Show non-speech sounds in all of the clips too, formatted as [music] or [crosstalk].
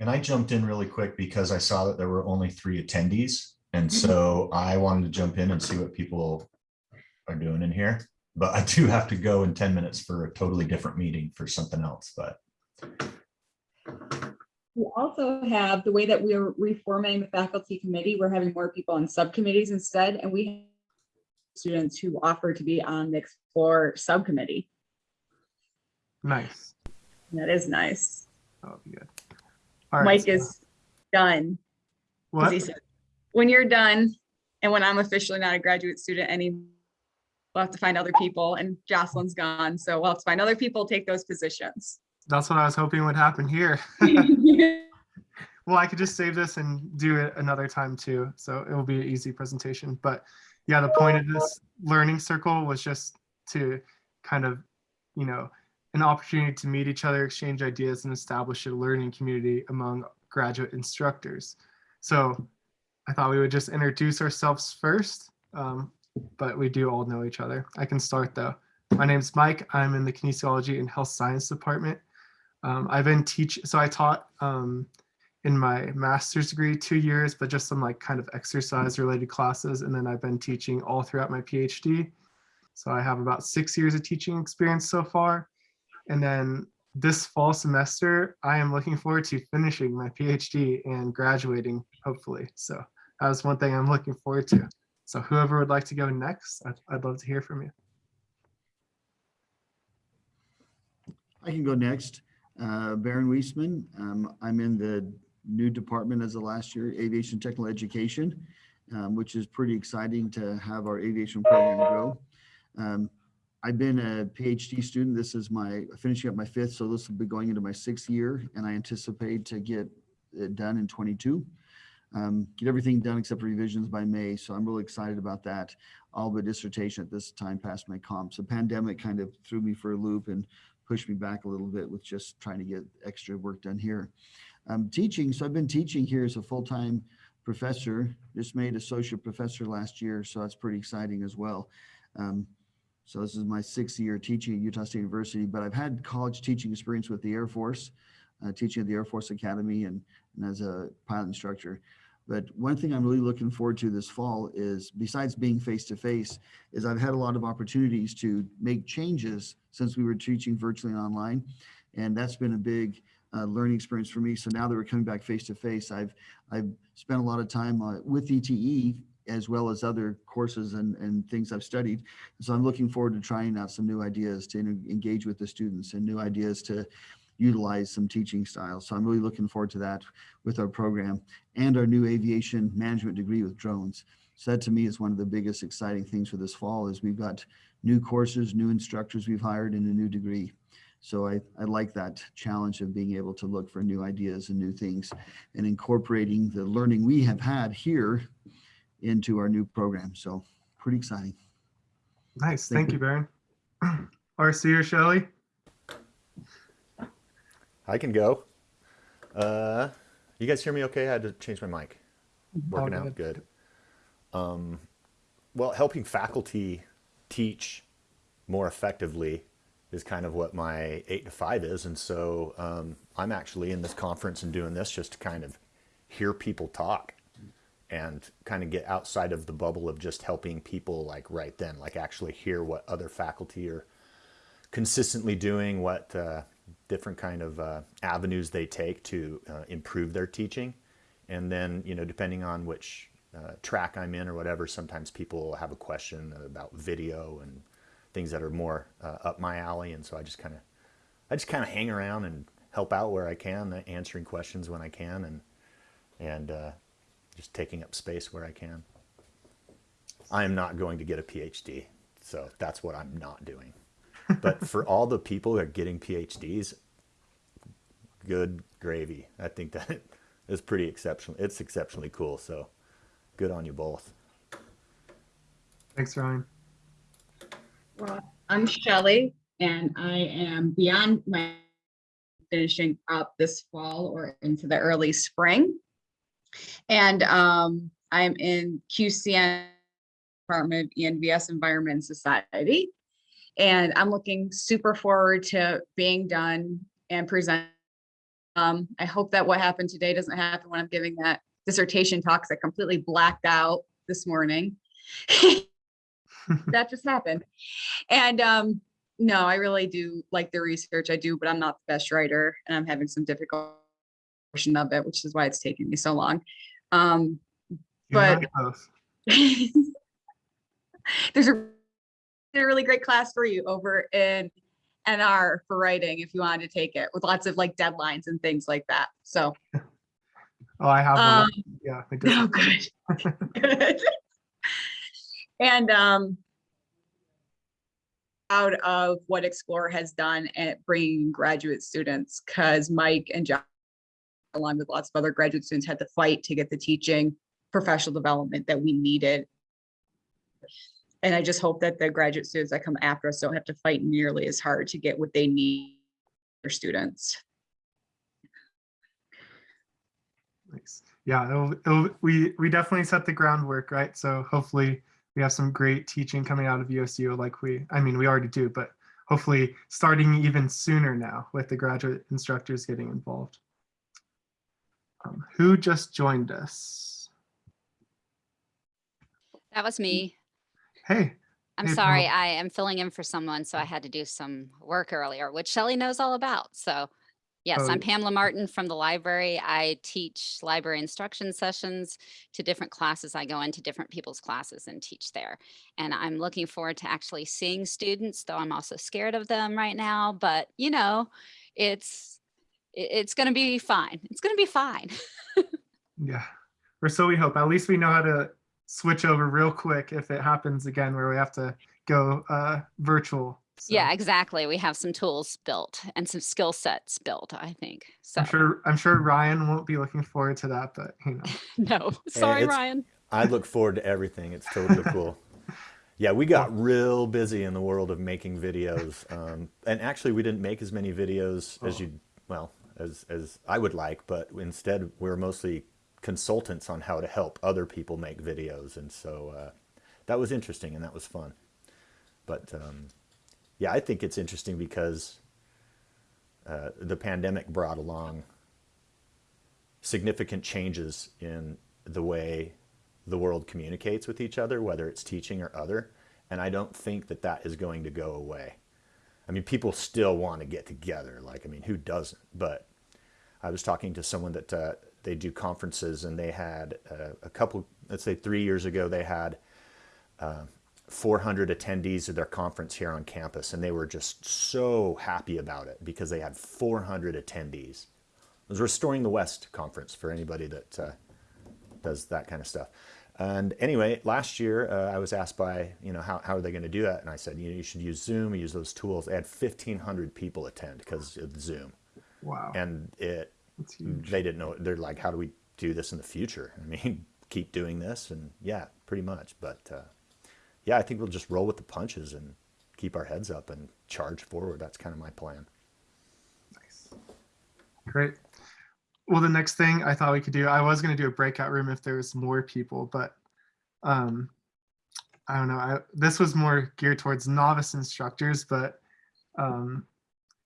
And I jumped in really quick because I saw that there were only three attendees. And mm-hmm. so I wanted to jump in and see what people are doing in here. But I do have to go in 10 minutes for a totally different meeting for something else, but We also have the way that we're reforming the faculty committee, we're having more people on subcommittees instead, and we have students who offer to be on the Explore subcommittee. Nice. That is nice. That'll be good. All right. Mike is done. What? he said, When you're done, and when I'm officially not a graduate student anymore, we'll have to find other people, and Jocelyn's gone, so we'll have to find other people take those positions. That's what I was hoping would happen here. [laughs] Well, I could just save this and do it another time too. So it will be an easy presentation. But yeah, the point of this learning circle was just to kind of, you know, an opportunity to meet each other, exchange ideas, and establish a learning community among graduate instructors. So I thought we would just introduce ourselves first, um, but we do all know each other. I can start though. My name's Mike. I'm in the kinesiology and health science department. Um, I've been teach, so I taught um, in my master's degree two years, but just some like kind of exercise related classes. And then I've been teaching all throughout my PhD. So I have about six years of teaching experience so far. And then this fall semester, I am looking forward to finishing my PhD and graduating, hopefully. So that's one thing I'm looking forward to. So whoever would like to go next, I'd, I'd love to hear from you. I can go next. Uh, Baron Weisman, um, I'm in the new department as of last year, Aviation Technical Education, um, which is pretty exciting to have our aviation program grow. Um, I've been a PhD student. This is my, finishing up my fifth, so this will be going into my sixth year, and I anticipate to get it done in 22. Um, Get everything done except revisions by May, so I'm really excited about that. All but dissertation at this time passed my comps. The pandemic kind of threw me for a loop and pushed me back a little bit with just trying to get extra work done here. Um, teaching, so I've been teaching here as a full-time professor, just made associate professor last year, so that's pretty exciting as well. Um, so this is my sixth year teaching at Utah State University, but I've had college teaching experience with the Air Force, uh, teaching at the Air Force Academy and, and as a pilot instructor. But one thing I'm really looking forward to this fall is, besides being face-to-face, is I've had a lot of opportunities to make changes since we were teaching virtually online. And that's been a big uh, learning experience for me. So now that we're coming back face-to-face, I've, I've spent a lot of time uh, with ETE as well as other courses and, and things I've studied. So I'm looking forward to trying out some new ideas to engage with the students and new ideas to utilize some teaching styles. So I'm really looking forward to that with our program and our new aviation management degree with drones. So that to me is one of the biggest exciting things for this fall is we've got new courses, new instructors we've hired and a new degree. So I, I like that challenge of being able to look for new ideas and new things and incorporating the learning we have had here into our new program. So pretty exciting. Nice. Thank Thank you, Baron. [clears throat] RC or Shelley? I can go. Uh, you guys hear me okay? I had to change my mic. Working All out good. Um, well, helping faculty teach more effectively is kind of what my eight to five is. And so um, I'm actually in this conference and doing this just to kind of hear people talk and kind of get outside of the bubble of just helping people like right then, like actually hear what other faculty are consistently doing, what uh, different kind of uh, avenues they take to uh, improve their teaching. And then, you know, depending on which uh, track I'm in or whatever, sometimes people have a question about video and things that are more uh, up my alley. And so I just kind of, I just kind of hang around and help out where I can, answering questions when I can, and and uh, just taking up space where I can. I am not going to get a PhD, so that's what I'm not doing. [laughs] But for all the people who are getting PhDs, good gravy. I think that [laughs] is pretty exceptional. It's exceptionally cool. So good on you both. Thanks, Ryan. Well, I'm Shelley and I am beyond my finishing up this fall or into the early spring. And um, I'm in QCN Department of ENVS Environment Society. And I'm looking super forward to being done and presenting Um, I hope that what happened today doesn't happen when I'm giving that dissertation talks. I completely blacked out this morning. That just happened. And, um, no, I really do like the research I do, but I'm not the best writer and I'm having some difficult portion of it, which is why it's taking me so long. Um, But- [laughs] there's a a really great class for you over in NR for writing if you wanted to take it with lots of like deadlines and things like that. So, [laughs] Oh, I have um, one. Yeah. I did. [laughs] oh, good. Good. And, um, out of what Explore has done at bringing graduate students, because Mike and John, along with lots of other graduate students, had to fight to get the teaching professional development that we needed. And I just hope that the graduate students that come after us don't have to fight nearly as hard to get what they need for students. Nice. Yeah, it'll, it'll, we we definitely set the groundwork, right? So hopefully we have some great teaching coming out of USU, like we, I mean, we already do, but hopefully starting even sooner now with the graduate instructors getting involved. Um, who just joined us? That was me. Hey, I'm Hey, sorry, Paul. I am filling in for someone, so I had to do some work earlier, which Shelley knows all about. So yes, Oh. I'm Pamela Martin from the library. I teach library instruction sessions to different classes. I go into different people's classes and teach there. And I'm looking forward to actually seeing students, though I'm also scared of them right now. But you know, it's it- it's going to be fine. It's going to be fine. [laughs] yeah, or so we hope. At least we know how to switch over real quick if it happens again where we have to go uh, virtual. So Yeah, exactly. We have some tools built and some skill sets built, I think. So I'm sure I'm sure Ryan won't be looking forward to that, but you know. [laughs] no, sorry, it's- Ryan. I look forward to everything. It's totally cool. [laughs] Yeah, we got real busy in the world of making videos, um, and actually, we didn't make as many videos as Oh. you well as as I would like, but instead, we're mostly consultants on how to help other people make videos, and so uh, that was interesting and that was fun. But um, yeah, I think it's interesting because uh, the pandemic brought along significant changes in the way the world communicates with each other, whether it's teaching or other. And I don't think that that is going to go away. I mean, people still want to get together. Like, I mean, who doesn't? But I was talking to someone that uh, they do conferences and they had uh, a couple, let's say three years ago, they had uh, 400 attendees of their conference here on campus. And they were just so happy about it because they had 400 attendees. It was Restoring the West conference for anybody that uh, does that kind of stuff. And anyway, last year uh, I was asked by, you know, how, how are they going to do that? And I said, you know, you should use Zoom, use those tools. They had 1,500 people attend because of Zoom. Wow. And it, they didn't know, they're like, how do we do this in the future? [laughs] I mean, keep doing this. And yeah, pretty much. But uh, yeah, I think we'll just roll with the punches and keep our heads up and charge forward. That's kind of my plan. Nice. Great. Well, the next thing I thought we could do, I was going to do a breakout room if there was more people, but um, I don't know. I, this was more geared towards novice instructors, but um,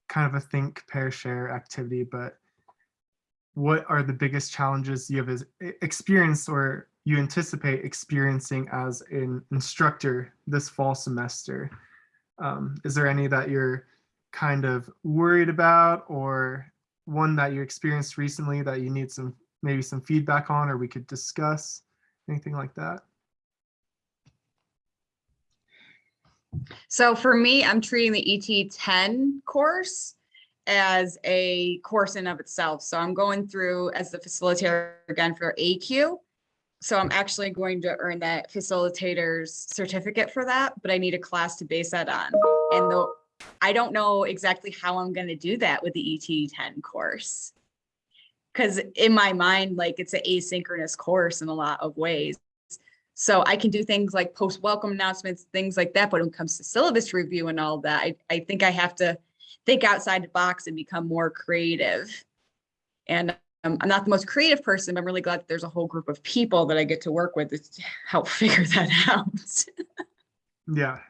kind of a think, pair, share activity. But what are the biggest challenges you have experienced or you anticipate experiencing as an instructor this fall semester? Um, is there any that you're kind of worried about or one that you experienced recently that you need some maybe some feedback on or we could discuss anything like that So for me, I'm treating the ET ten course as a course in of itself. So I'm going through as the facilitator again for AQ. So I'm actually going to earn that facilitator's certificate for that, but I need a class to base that on. And though I don't know exactly how I'm gonna do that with the ET ten course. Cause in my mind, like it's an asynchronous course in a lot of ways. So I can do things like post welcome announcements, things like that. But when it comes to syllabus review and all that, I, I think I have to think outside the box and become more creative. And um, I'm not the most creative person, but I'm really glad that there's a whole group of people that I get to work with to help [laughs] figure that out. yeah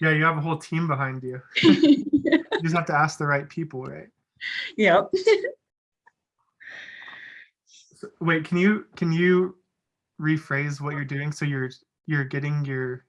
yeah you have a whole team behind you [laughs] you just have to ask the right people right Yep. So- Wait, can you, can you rephrase what you're doing? So you're, you're getting your,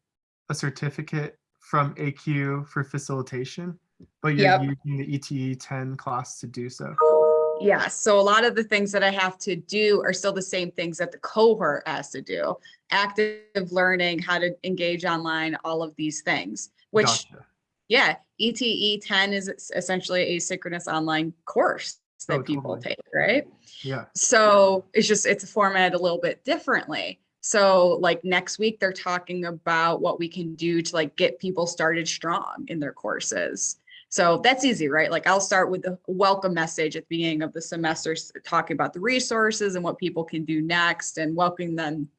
a certificate from AQ for facilitation, but you're Yep. using the ETE ten class to do so. Oh, Yeah, so a lot of the things that I have to do are still the same things that the cohort has to do. Active learning, how to engage online, all of these things, which, Gotcha. yeah, ETE ten is essentially a synchronous online course Oh, that people totally. take, right? Yeah, So it's just, it's formatted a little bit differently. So like next week, they're talking about what we can do to like get people started strong in their courses. So that's easy, right? Like I'll start with the welcome message at the beginning of the semester, talking about the resources and what people can do next and welcoming them.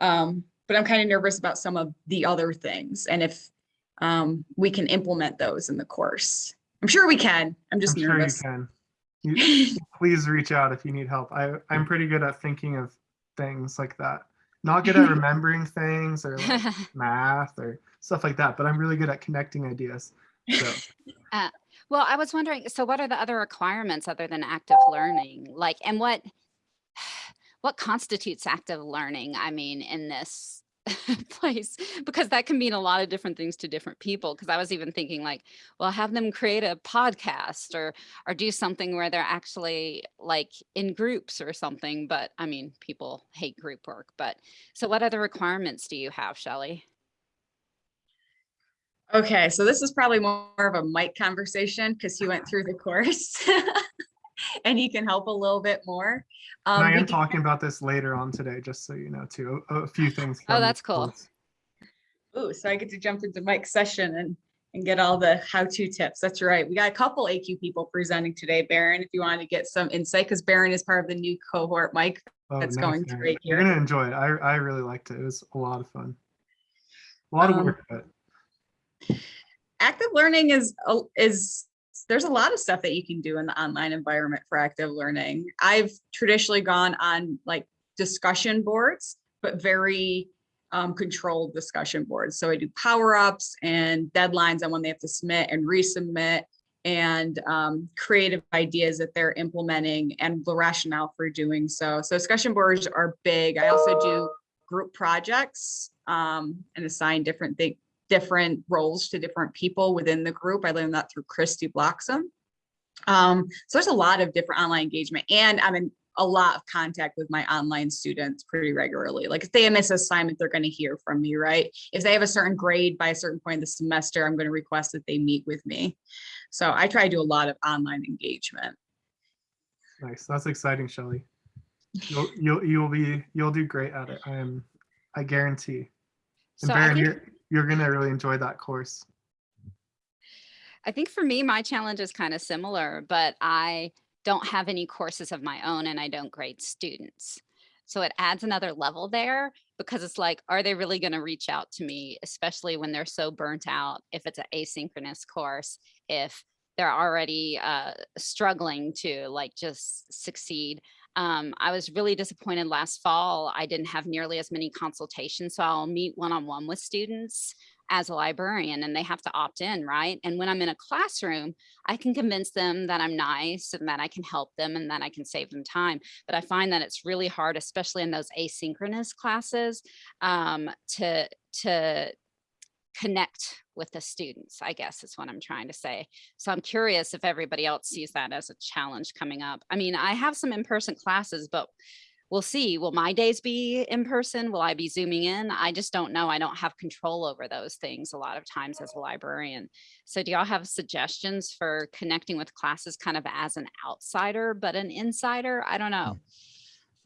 Um, but I'm kind of nervous about some of the other things and if um, we can implement those in the course. I'm sure we can. I'm I'm just sure you can. [laughs] You, please reach out if you need help. I, I'm pretty good at thinking of things like that. Not good at [laughs] remembering things or like [laughs] math or stuff like that, but I'm really good at connecting ideas. So [laughs] uh, Well, I was wondering, so what are the other requirements other than active learning? Like, and what, [sighs] what constitutes active learning? I mean, in this [laughs] place, because that can mean a lot of different things to different people. Because I was even thinking like, well, have them create a podcast or, or do something where they're actually like in groups or something. But I mean, people hate group work, but so what other requirements do you have, Shelley? Okay, so this is probably more of a Mike conversation because he went through the course. [laughs] And he can help a little bit more. Um, I we am talking about this later on today, just so you know, too. A, a few things. Oh, that's cool. course. Ooh, so I get to jump into Mike's session and, and get all the how-to tips. That's right. We got a couple AQ people presenting today, Baron, if you want to get some insight, because Baron is part of the new cohort. Mike, Oh, That's nice, going Aaron. great You're gonna enjoy it. I, I really liked it. It was a lot of fun. A lot of Um, work, but active learning is, is, there's a lot of stuff that you can do in the online environment for active learning. I've traditionally gone on like discussion boards, but very um, controlled discussion boards. So I do power-ups and deadlines on when they have to submit and resubmit and um, creative ideas that they're implementing and the rationale for doing so. So discussion boards are big. I also do group projects um, and assign different things different roles to different people within the group. I learned that through Kristy Bloxham. Um, so there's a lot of different online engagement and I'm in a lot of contact with my online students pretty regularly. Like if they miss an assignment, they're going to hear from me, right? If they have a certain grade by a certain point in the semester, I'm going to request that they meet with me. So I try to do a lot of online engagement. nice. That's exciting, Shelley. You'll you'll you'll be you'll do great at it. I am I guarantee. And So I think- you're you're gonna really enjoy that course. I think for me, my challenge is kind of similar, but I don't have any courses of my own and I don't grade students. So it adds another level there because it's like, are they really going to reach out to me, especially when they're so burnt out? If it's an asynchronous course, if they're already uh, struggling to like just succeed. Um, I was really disappointed last fall. I didn't have nearly as many consultations. So I'll meet one on one with students as a librarian and they have to opt in, right? And when I'm in a classroom, I can convince them that I'm nice and that I can help them and that I can save them time. But I find that it's really hard, especially in those asynchronous classes, um, to to connect with the students, I guess is what I'm trying to say. So I'm curious if everybody else mm. sees that as a challenge coming up. I mean, I have some in-person classes, but we'll see. Will my days be in person? Will I be zooming in? I just don't know. I don't have control over those things a lot of times as a librarian. So do y'all have suggestions for connecting with classes kind of as an outsider, but an insider? I don't know. Mm.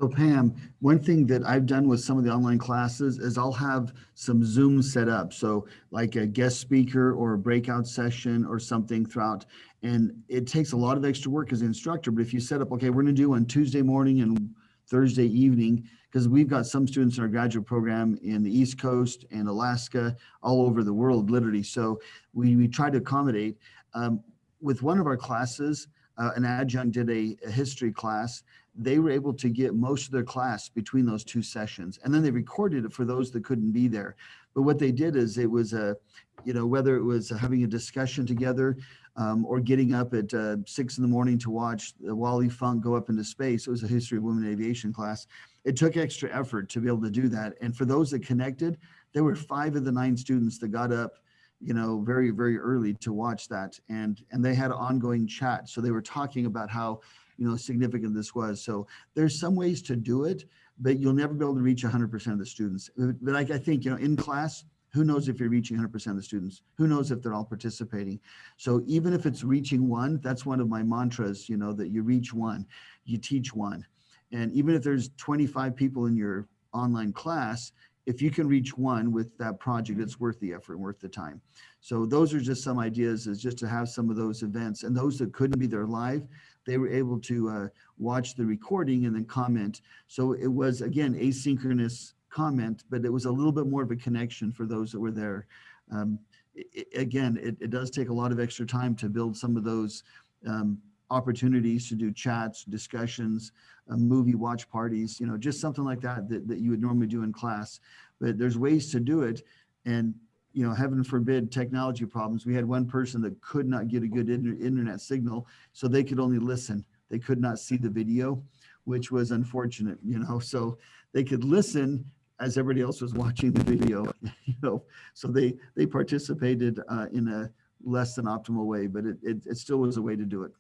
So Pam, one thing that I've done with some of the online classes is I'll have some Zoom set up. So like a guest speaker or a breakout session or something throughout. And it takes a lot of extra work as an instructor, but if you set up, okay, we're gonna do on Tuesday morning and Thursday evening, because we've got some students in our graduate program in the East Coast and Alaska, all over the world, literally. So we, we try to accommodate. Um, with one of our classes, uh, an adjunct did a, a history class they were able to get most of their class between those two sessions and then they recorded it for those that couldn't be there but what they did is it was a you know whether it was having a discussion together um, or getting up at uh, six in the morning to watch the Wally Funk go up into space. It was a history of women in aviation class. It took extra effort to be able to do that. And for those that connected, there were five of the nine students that got up, you know, very, very early to watch that. And, and they had ongoing chat. So they were talking about how, you know, significant this was. So there's some ways to do it, but you'll never be able to reach 100% of the students. But like I think, you know, in class, who knows if you're reaching 100% of the students? Who knows if they're all participating? So even if it's reaching one, that's one of my mantras, you know, that you reach one, you teach one. And even if there's 25 people in your online class, if you can reach one with that project, it's worth the effort, worth the time. So those are just some ideas is just to have some of those events and those that couldn't be there live, they were able to uh, watch the recording and then comment. So it was again, asynchronous comment, but it was a little bit more of a connection for those that were there. Um, i- i- again, it, it does take a lot of extra time to build some of those um, opportunities to do chats, discussions, uh, movie watch parties, you know, just something like that, that that you would normally do in class. But there's ways to do it. And, you know, heaven forbid technology problems. We had one person that could not get a good inter- internet signal, so they could only listen. They could not see the video, which was unfortunate, you know, so they could listen as everybody else was watching the video, [laughs] you know, so they, they participated uh, in a less than optimal way, but it, it, it still was a way to do it.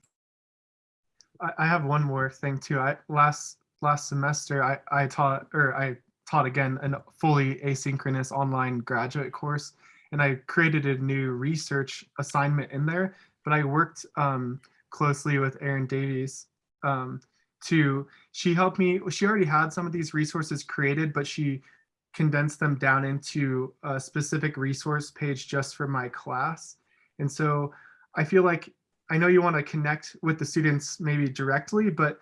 I, I have one more thing too. I last last semester I, I taught or I taught again a fully asynchronous online graduate course and I created a new research assignment in there, but I worked um, closely with Erin Davies um, to, she helped me, she already had some of these resources created, but she condensed them down into a specific resource page just for my class. And so I feel like I know you want to connect with the students maybe directly, but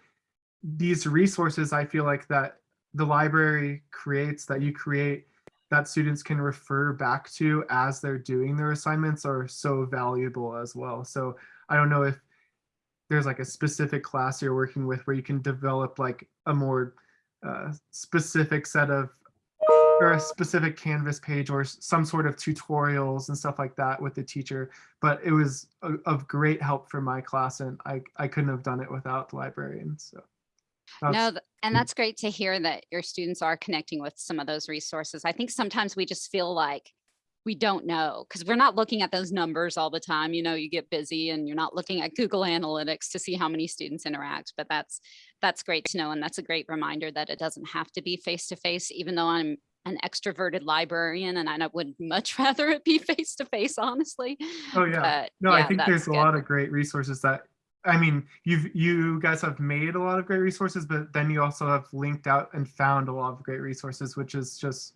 these resources, I feel like that the library creates, that you create, that students can refer back to as they're doing their assignments are so valuable as well. So I don't know if there's like a specific class you're working with where you can develop like a more uh, specific set of or a specific canvas page or some sort of tutorials and stuff like that with the teacher but it was a, of great help for my class and i i couldn't have done it without the librarian so that's- th- and hmm. that's great to hear that your students are connecting with some of those resources. I think sometimes we just feel like we don't know because we're not looking at those numbers all the time. You know, you get busy and you're not looking at Google Analytics to see how many students interact. But that's that's great to know, and that's a great reminder that it doesn't have to be face to face. Even though I'm an extroverted librarian, and I would much [laughs] rather it be face to face, honestly. Oh, yeah. But, no i think there's a good. lot of great resources that i mean you've you guys have made a lot of great resources but then you also have linked out and found a lot of great resources which is just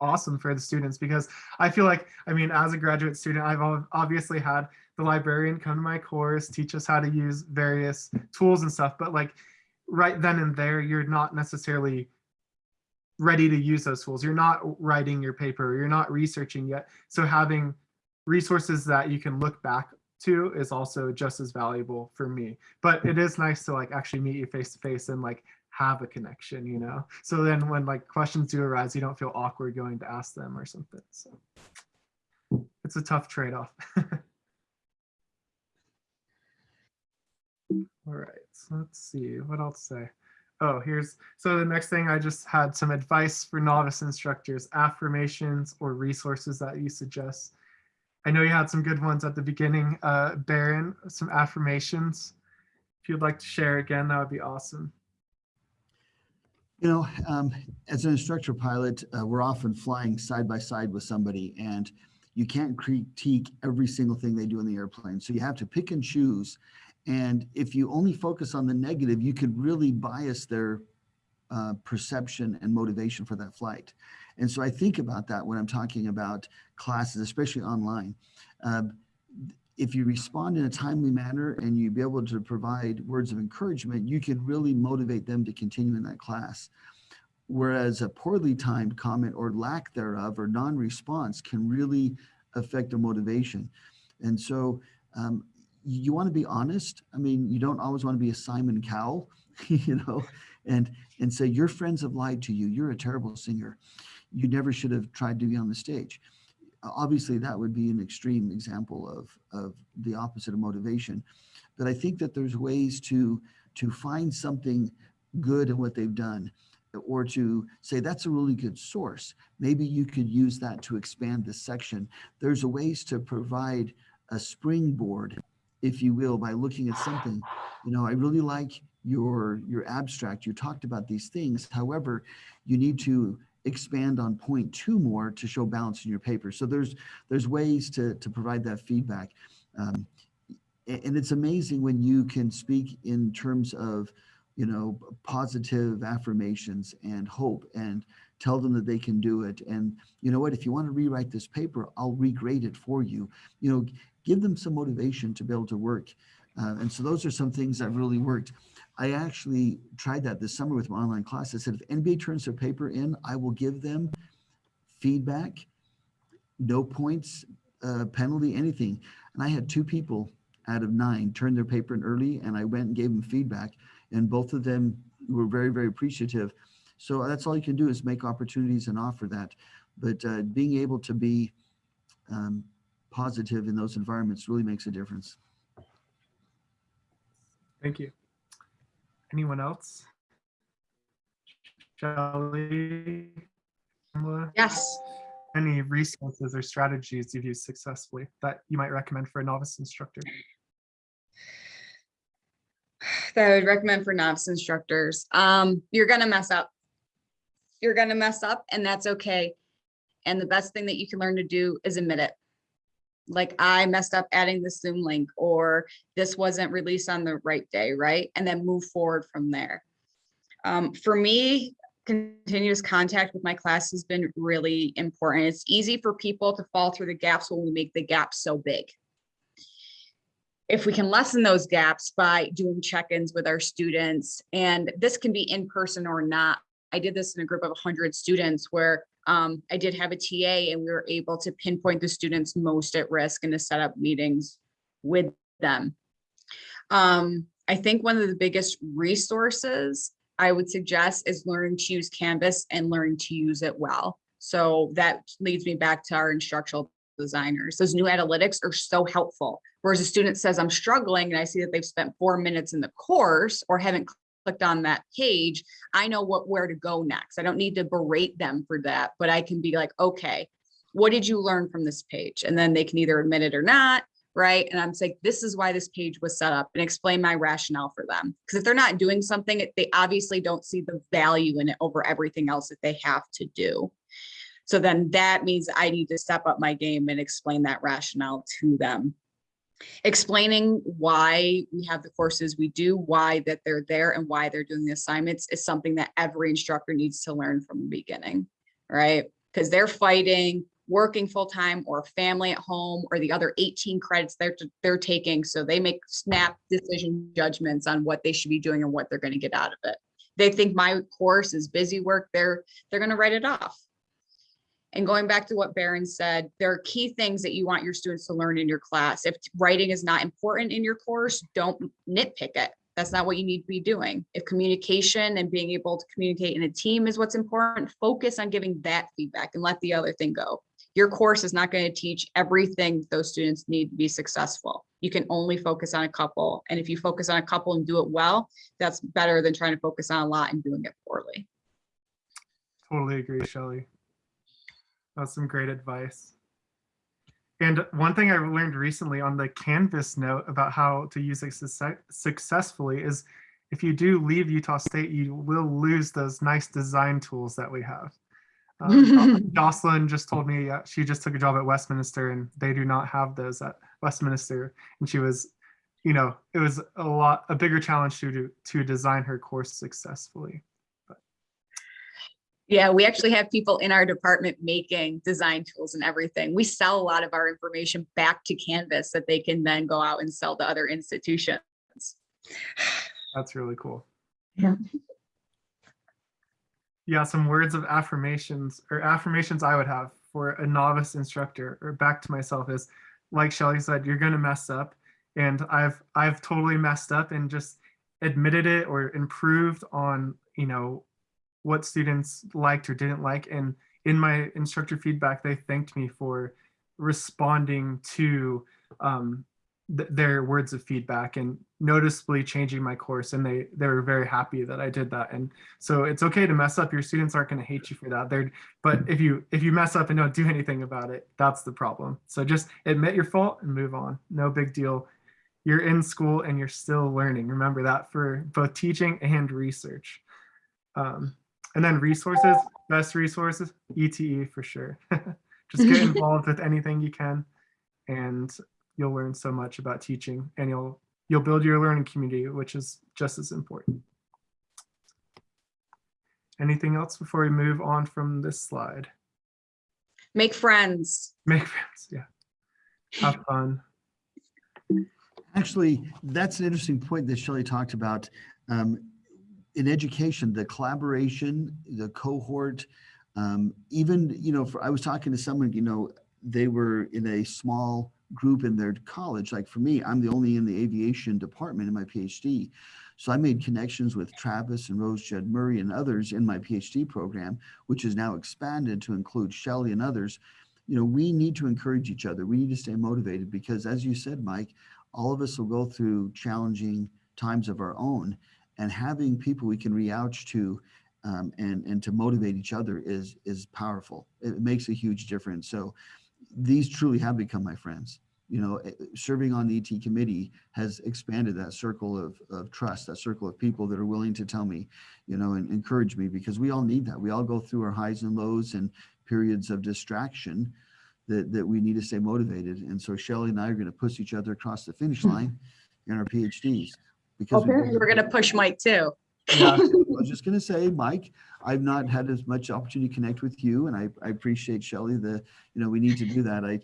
awesome for the students because i feel like i mean as a graduate student i've obviously had the librarian come to my course teach us how to use various tools and stuff but like right then and there you're not necessarily ready to use those tools. You're not writing your paper. You're not researching yet. So having resources that you can look back to is also just as valuable for me. But it is nice to like actually meet you face to face and like have a connection you know? So then when like questions do arise you don't feel awkward going to ask them or something so. It's a tough trade-off. [laughs] All right so let's see what else say? Oh here's so the next thing i just had some advice for novice instructors affirmations or resources that you suggest I know you had some good ones at the beginning, uh, Baron, some affirmations. If you'd like to share again, that would be awesome. You know, um, as an instructor pilot, uh, we're often flying side by side with somebody and you can't critique every single thing they do in the airplane. So you have to pick and choose. And if you only focus on the negative, you could really bias their uh, perception and motivation for that flight. And so I think about that when I'm talking about classes, especially online. Um, if you respond in a timely manner and you be able to provide words of encouragement, you can really motivate them to continue in that class. Whereas a poorly timed comment or lack thereof or non-response can really affect their motivation. And so um, you want to be honest. I mean, you don't always want to be a Simon Cowell, [laughs] you know, and and say your friends have lied to you. You're a terrible singer. You never should have tried to be on the stage obviously that would be an extreme example of, of the opposite of motivation. But I think that there's ways to, to find something good in what they've done or to say that's a really good source. Maybe you could use that to expand this section. There's ways to provide a springboard, if you will, by looking at something. You know, I really like your your abstract. You talked about these things. However, you need to expand on point two more to show balance in your paper. So there's there's ways to to provide that feedback. Um, and it's amazing when you can speak in terms of you know positive affirmations and hope and tell them that they can do it. And you know what? If you want to rewrite this paper i'll regrade it for you. You know give them some motivation to be able to work. Uh, and so those are some things that really worked i actually tried that this summer with my online class. I said if anybody turns their paper in i will give them feedback no points uh, penalty anything. And i had two people out of nine turn their paper in early and i went and gave them feedback and both of them were very very appreciative. So that's all you can do is make opportunities and offer that. But uh, being able to be um, positive in those environments really makes a difference. Thank you. Anyone else? Shelley? Yes. Any resources or strategies you've used successfully that you might recommend for a novice instructor? [sighs] that I would recommend for novice instructors. Um, you're gonna mess up. You're gonna mess up and that's okay. And the best thing that you can learn to do is admit it. Like I messed up adding the Zoom link or this wasn't released on the right day, right? And then move forward from there. Um, for me, continuous contact with my class has been really important. It's easy for people to fall through the gaps when we make the gaps so big if we can lessen those gaps by doing check-ins with our students, and this can be in person or not. I did this in a group of 100 students where um, I did have a TA and we were able to pinpoint the students most at risk and to set up meetings with them. Um, I think one of the biggest resources I would suggest is learning to use Canvas and learning to use it well. So that leads me back to our instructional designers. Those new analytics are so helpful. Whereas a student says, I'm struggling and I see that they've spent four minutes in the course or haven't clicked on that page, I know what where to go next. I don't need to berate them for that, but I can be like, okay, what did you learn from this page? And then they can either admit it or not, right? And I'm saying, this is why this page was set up and explain my rationale for them. Because if they're not doing something, they obviously don't see the value in it over everything else that they have to do. So then that means I need to step up my game and explain that rationale to them. Explaining why we have the courses we do, why that they're there and why they're doing the assignments is something that every instructor needs to learn from the beginning, right? Because they're fighting working full-time or family at home or the other 18 credits they're, they're taking. So they make snap decision judgments on what they should be doing and what they're going to get out of it. They think my course is busy work. They're, they're going to write it off. And going back to what Baron said, there are key things that you want your students to learn in your class. If writing is not important in your course, don't nitpick it. That's not what you need to be doing. If communication and being able to communicate in a team is what's important, focus on giving that feedback and let the other thing go. Your course is not going to teach everything those students need to be successful. You can only focus on a couple. And if you focus on a couple and do it well, that's better than trying to focus on a lot and doing it poorly. Totally agree, Shelley. That's some great advice. And one thing I learned recently on the Canvas note about how to use it success successfully is if you do leave Utah State, you will lose those nice design tools that we have. [laughs] Um, Jocelyn just told me uh, she just took a job at Westminster and they do not have those at Westminster. And she was, you know, it was a lot, a bigger challenge to, to, to design her course successfully. Yeah, we actually have people in our department making design tools and everything. We sell a lot of our information back to Canvas that they can then go out and sell to other institutions. That's really cool. Yeah. Yeah, some words of affirmations or affirmations I would have for a novice instructor or back to myself is like Shelly said, you're going to mess up. And I've I've totally messed up and just admitted it or improved on, you know, what students liked or didn't like. And in my instructor feedback, they thanked me for responding to um, th- their words of feedback and noticeably changing my course and they they were very happy that I did that and so it's okay to mess up. Your students aren't going to hate you for that. They're but if you if you mess up and don't do [laughs] anything about it that's the problem. So just admit your fault and move on. No big deal. You're in school and you're still learning. Remember that for both teaching and research. Um, and then resources best resources ete for sure. [laughs] Just get [laughs] involved with anything you can and you'll learn so much about teaching and you'll you'll build your learning community which is just as important. Anything else before we move on from this slide? Make friends. make friends yeah. Have fun. Actually, that's an interesting point that Shelley talked about. Um, in education, the collaboration, the cohort, um, even, you know, for, I was talking to someone, you know, they were in a small group in their college. Like for me, I'm the only in the aviation department in my PhD. So I made connections with Travis and Rose Judd Murray and others in my PhD program, which is now expanded to include Shelley and others. You know, we need to encourage each other. We need to stay motivated because as you said, Mike, all of us will go through challenging times of our own and having people we can reach out to um, and and to motivate each other is is powerful. It makes a huge difference. So these truly have become my friends. You know eh, serving on the et committee has expanded that circle of, of trust that circle of people that are willing to tell me you know and encourage me because we all need that. We all go through our highs and lows and periods of distraction that, that we need to stay motivated. And so Shelley and I are going to push each other across the finish line in our PhDs. Because Apparently, we're gonna push Mike too. yeah I [laughs] was just going to say, Mike, I've not had as much opportunity to connect with you and I, I appreciate Shelly. the, you know, we need to do that. I,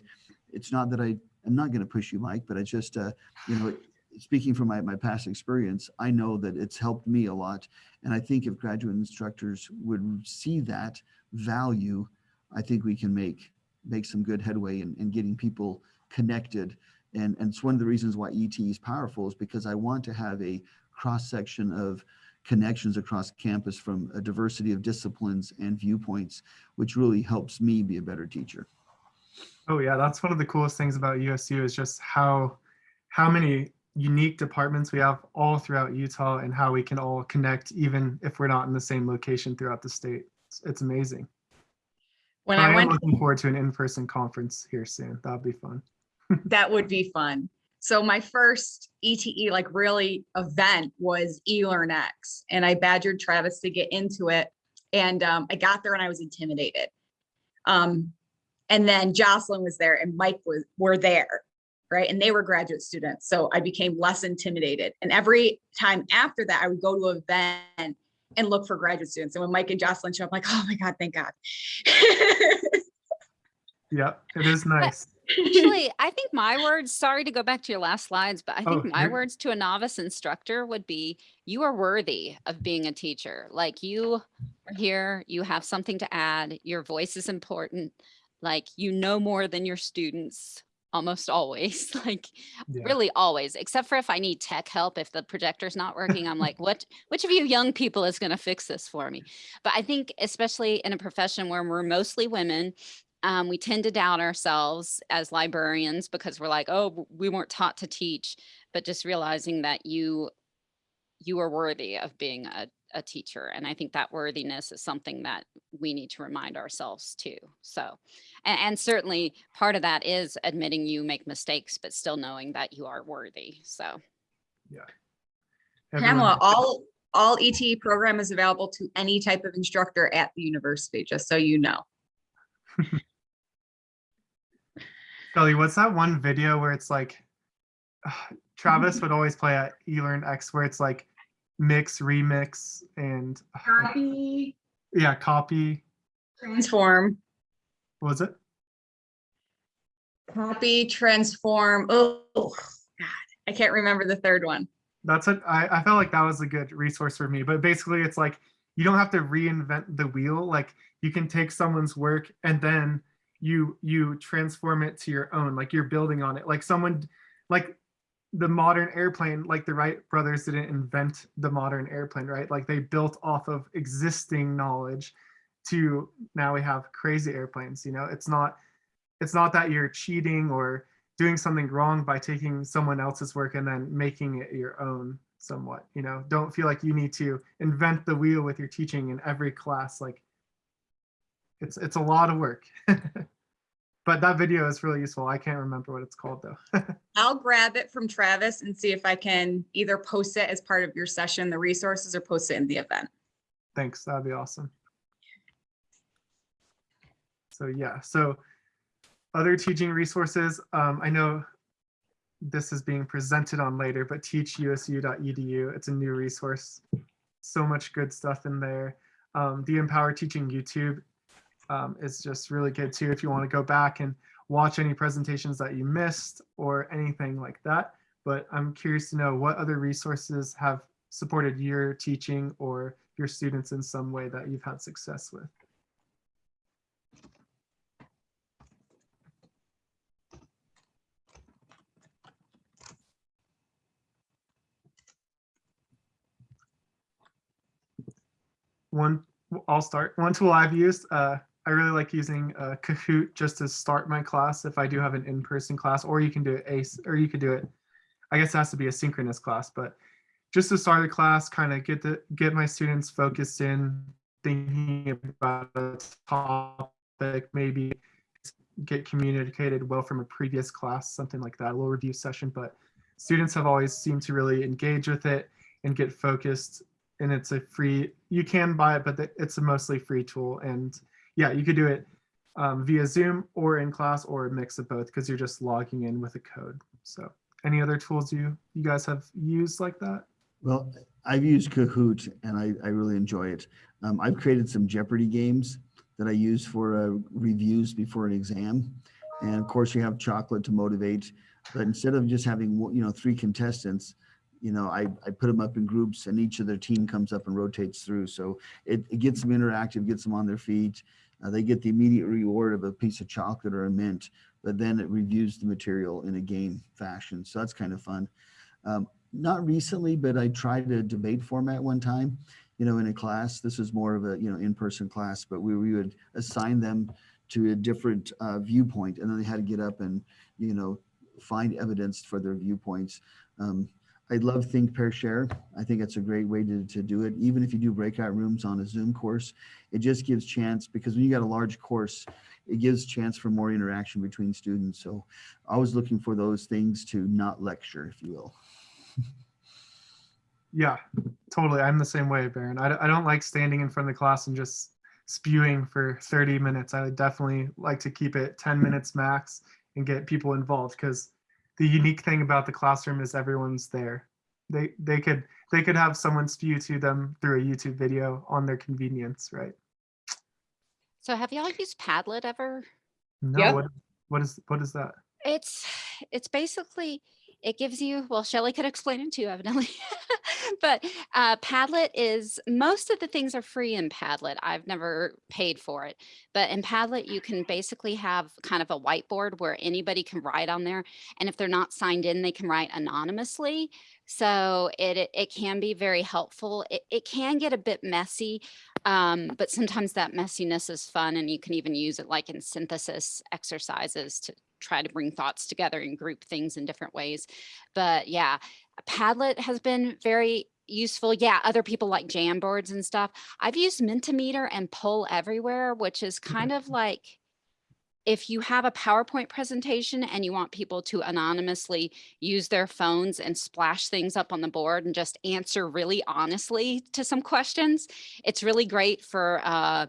it's not that I, I'm not going to push you, Mike, but I just, uh, you know, speaking from my, my past experience, I know that it's helped me a lot. And I think if graduate instructors would see that value, I think we can make, make some good headway in, in getting people connected. And, and it's one of the reasons why ET is powerful is because I want to have a cross section of connections across campus from a diversity of disciplines and viewpoints, which really helps me be a better teacher. Oh yeah, that's one of the coolest things about USU is just how how many unique departments we have all throughout Utah and how we can all connect even if we're not in the same location throughout the state. It's, it's amazing. When But I I am went, looking forward to an in-person conference here soon. That'll be fun. That would be fun. So my first ETE like really event was eLearnX and I badgered Travis to get into it. And um, I got there and I was intimidated. Um, and then Jocelyn was there and Mike was, were there, right? And they were graduate students. So I became less intimidated. And every time after that, I would go to an event and look for graduate students. And when Mike and Jocelyn show up, I'm like, oh my God, thank God. [laughs] Yep, it is nice. Actually, [laughs] I think my words, sorry to go back to your last slides, but I Oh, think my you're- words to a novice instructor would be, you are worthy of being a teacher. Like you are here, you have something to add, your voice is important. Like you know more than your students almost always, [laughs] like Yeah. really always, except for if I need tech help, if the projector's not working, I'm like, what, which of you young people is going to fix this for me? But I think especially in a profession where we're mostly women, um, we tend to doubt ourselves as librarians because we're like, oh, we weren't taught to teach, but just realizing that you you are worthy of being a, a teacher. And I think that worthiness is something that we need to remind ourselves too. So, and, and certainly part of that is admitting you make mistakes, but still knowing that you are worthy. So Everyone- Pamela, all, all ETE program is available to any type of instructor at the university, just so you know. [laughs] Kelly, what's that one video where it's like [sighs] Travis would always play at eLearn X where it's like mix, remix, and uh, Copy, yeah, copy. transform, What was it? copy, transform. Oh, God, I can't remember the third one. That's it. I, I felt like that was a good resource for me. But basically, it's like you don't have to reinvent the wheel. Like you can take someone's work and then you you transform it to your own. Like you're building on it. Like someone, like the modern airplane. Like the Wright brothers didn't invent the modern airplane, right? Like they built off of existing knowledge. To now we have crazy airplanes. You know, it's not it's not that you're cheating or doing something wrong by taking someone else's work and then making it your own somewhat you know don't feel like you need to invent the wheel with your teaching in every class like it's it's a lot of work. [laughs] But that video is really useful. I can't remember what it's called though. [laughs] I'll grab it from Travis and see if I can either post it as part of your session, the resources, or post it in the event. thanks. That'd be awesome. So yeah. So other teaching resources um, i know this is being presented on later but teachusu.edu it's a new resource. So much good stuff in there. Um, the empower teaching youtube um, is just really good too if you want to go back and watch any presentations that you missed or anything like that. But i'm curious to know what other resources have supported your teaching or your students in some way that you've had success with? One i'll start. One tool i've used uh, i really like using uh, kahoot just to start my class if i do have an in-person class or you can do it ace or you could do it i guess it has to be a synchronous class but just to start a class kind of get the get my students focused in thinking about a topic maybe get communicated well from a previous class something like that a little review session but students have always seemed to really engage with it and get focused and it's a free you can buy it but it's a mostly free tool and yeah you could do it um, via zoom or in class or a mix of both because you're just logging in with a code so any other tools you you guys have used like that Well, I've used Kahoot and I, I really enjoy it. Um, I've created some Jeopardy games that I use for uh, reviews before an exam. And of course you have chocolate to motivate, but instead of just having, you know, three contestants, you know, I, I put them up in groups and each of their team comes up and rotates through. So it, it gets them interactive, gets them on their feet. Uh, they get the immediate reward of a piece of chocolate or a mint, but then it reviews the material in a game fashion. So that's kind of fun. Um, not recently, but I tried a debate format one time, you know, in a class. This was more of a, you know, in-person class, but we, we would assign them to a different uh, viewpoint and then they had to get up and, you know, find evidence for their viewpoints. Um, I love Think, Pair, Share. I think it's a great way to, to do it. Even if you do breakout rooms on a Zoom course, it just gives chance because when you got a large course, it gives chance for more interaction between students. So I was looking for those things to not lecture, if you will. [laughs] Yeah, totally. I'm the same way, Baron. I, I don't like standing in front of the class and just spewing for 30 minutes. I would definitely like to keep it 10 minutes max and get people involved because the unique thing about the classroom is everyone's there. They they could they could have someone spew to them through a YouTube video on their convenience, right? So have y'all used Padlet ever? No, Yep. what what is what is that? It's it's basically it gives you well Shelley could explain it too evidently. [laughs] But uh, Padlet is most of the things are free in Padlet. I've never paid for it. But in Padlet you can basically have kind of a whiteboard where anybody can write on there. And if they're not signed in they can write anonymously. So it it, it can be very helpful. It, it can get a bit messy um, but sometimes that messiness is fun and you can even use it like in synthesis exercises to try to bring thoughts together and group things in different ways. But yeah, Padlet has been very useful. Yeah, other people like Jamboards and stuff. I've used Mentimeter and Poll Everywhere, which is kind of like if you have a PowerPoint presentation and you want people to anonymously use their phones and splash things up on the board and just answer really honestly to some questions, it's really great for uh,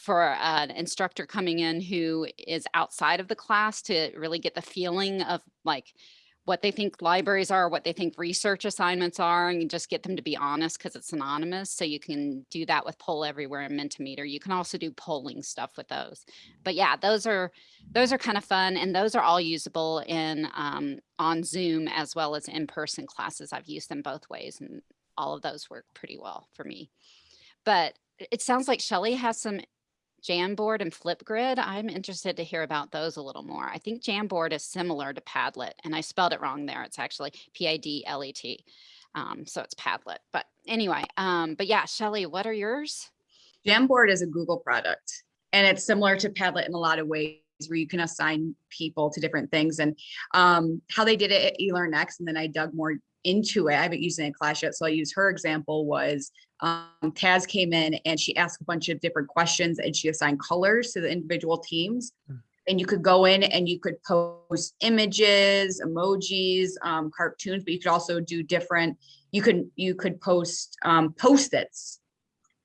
for an instructor coming in who is outside of the class to really get the feeling of like what they think libraries are, what they think research assignments are, and you just get them to be honest because it's anonymous. So you can do that with Poll Everywhere and Mentimeter. You can also do polling stuff with those. But yeah, those are those are kind of fun, and those are all usable in um, on Zoom as well as in-person classes. I've used them both ways, and all of those work pretty well for me. But it sounds like Shelley has some Jamboard and Flipgrid. I'm interested to hear about those a little more. I think Jamboard is similar to Padlet, and I spelled it wrong there. It's actually P-I-D-L-E-T. Um, so it's Padlet. But anyway, um, but yeah, Shelley, what are yours? Jamboard is a Google product and it's similar to Padlet in a lot of ways. where you can assign people to different things and um, how they did it at eLearnX. And then I dug more into it. I haven't used it in class yet. So I use her example was um, Taz came in and she asked a bunch of different questions and she assigned colors to the individual teams. Mm. And you could go in and you could post images, emojis, um, cartoons, but you could also do different, you could, you could post um, post-its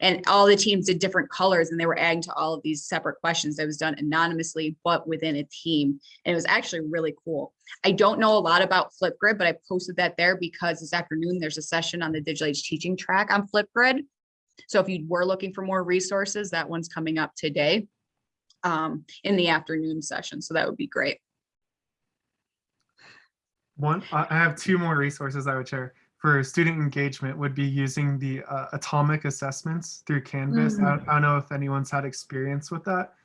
and all the teams did different colors and they were adding to all of these separate questions that was done anonymously, but within a team. And it was actually really cool. I don't know a lot about Flipgrid, but I posted that there because this afternoon there's a session on the digital age teaching track on Flipgrid. So if you were looking for more resources, that one's coming up today um, in the afternoon session. So that would be great. One, I I have two more resources I would share for student engagement would be using the uh, atomic assessments through Canvas. I, I don't know if anyone's had experience with that.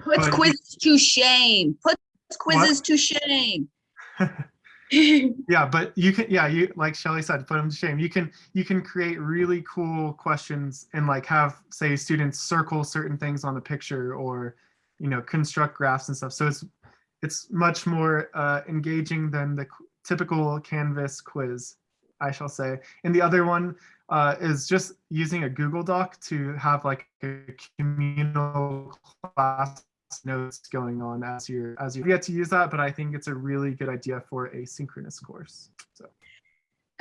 Puts quizzes to shame. Puts quizzes to shame. [laughs] [laughs] yeah, but you can, yeah, you like Shelly said, put them to shame. You can you can create really cool questions and like have say students circle certain things on the picture or you know construct graphs and stuff. So it's it's much more uh, engaging than the typical Canvas quiz, I shall say. And the other one uh, is just using a Google Doc to have like a communal class notes going on as you as you get to use that but i think it's a really good idea for a synchronous course so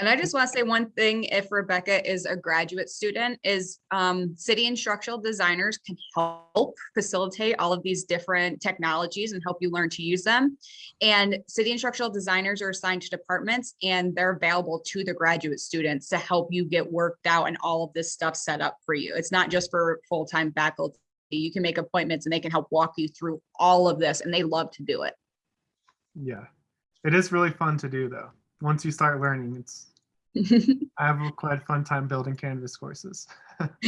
And I just want to say one thing, if Rebecca is a graduate student, is um, CIDI instructional designers can help facilitate all of these different technologies and help you learn to use them. And CIDI instructional designers are assigned to departments and they're available to the graduate students to help you get worked out and all of this stuff set up for you. It's not just for full-time faculty. You can make appointments and they can help walk you through all of this and they love to do it. yeah it is really fun to do though once you start learning it's [laughs] i have a quite fun time building canvas courses. [laughs]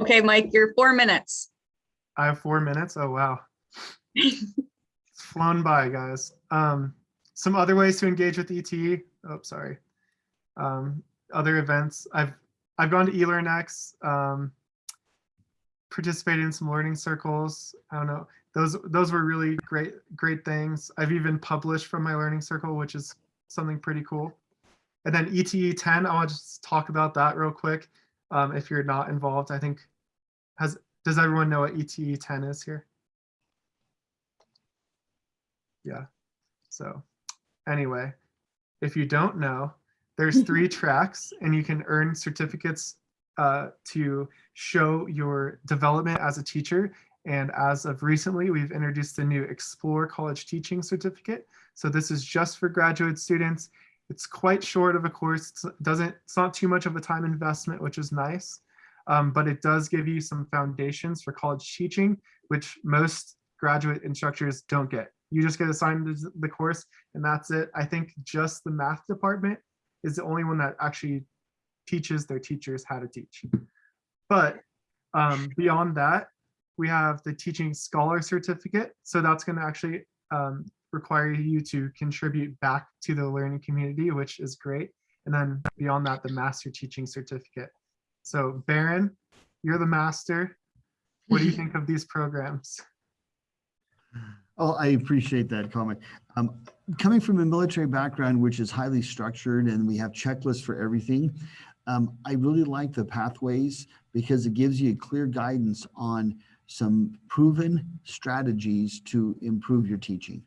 Okay, Mike, you're four minutes. i have four minutes? Oh wow. [laughs] It's flown by guys. Um some other ways to engage with ete oh sorry. Um other events. I've i've gone to elearnx um participated in some learning circles. I don't know. Those those were really great great things. I've even published from my learning circle which is something pretty cool. And then ete 10 i want to just talk about that real quick um, if you're not involved. I think has does everyone know what ete 10 is here? Yeah so anyway if you don't know there's three [laughs] tracks and you can earn certificates uh, to show your development as a teacher and as of recently, we've introduced the new Explore College Teaching Certificate. So this is just for graduate students. It's quite short of a course. It's doesn't, it's not too much of a time investment, which is nice. Um, but it does give you some foundations for college teaching, which most graduate instructors don't get. You just get assigned the- the course and that's it. I think just the math department is the only one that actually teaches their teachers how to teach. But um, beyond that, we have the teaching scholar certificate. So that's going to actually um, require you to contribute back to the learning community, which is great. And then beyond that, the master teaching certificate. So Baron, you're the master. What do you [laughs] think of these programs? Oh, I appreciate that comment. Um, coming from a military background, which is highly structured and we have checklists for everything, um, I really like the pathways because it gives you clear guidance on some proven strategies to improve your teaching.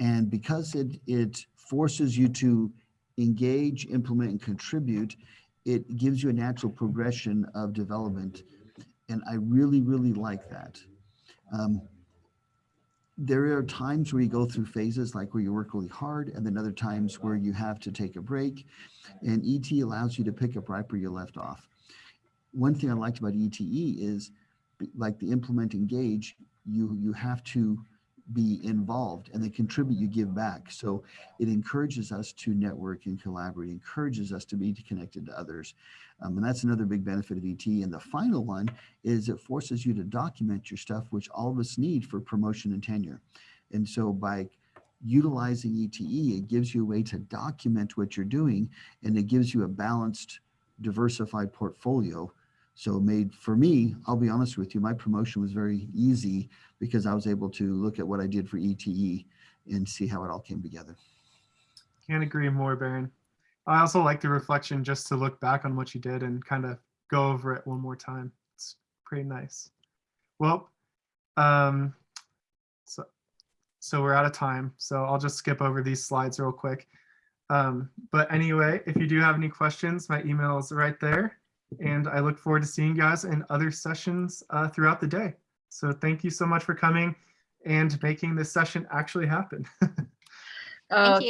And because it, it forces you to engage, implement, and contribute, it gives you a natural progression of development. And I really, really like that. Um, there are times where you go through phases like where you work really hard and then other times where you have to take a break and ET allows you to pick up right where you left off. One thing I liked about ETE is like the implement engage, you, you have to be involved and the contribute you give back. So it encourages us to network and collaborate, encourages us to be connected to others. Um, and that's another big benefit of ET. And the final one is it forces you to document your stuff, which all of us need for promotion and tenure. And so by utilizing ETE, it gives you a way to document what you're doing and it gives you a balanced, diversified portfolio So made, for me, I'll be honest with you, my promotion was very easy because I was able to look at what I did for ETE and see how it all came together. Can't agree more, Baron. I also like the reflection just to look back on what you did and kind of go over it one more time. It's pretty nice. Well, um, so, so we're out of time. So I'll just skip over these slides real quick. Um, but anyway, if you do have any questions, my email is right there. And I look forward to seeing you guys in other sessions uh, throughout the day. So thank you so much for coming and making this session actually happen. [laughs] Uh, Thank you.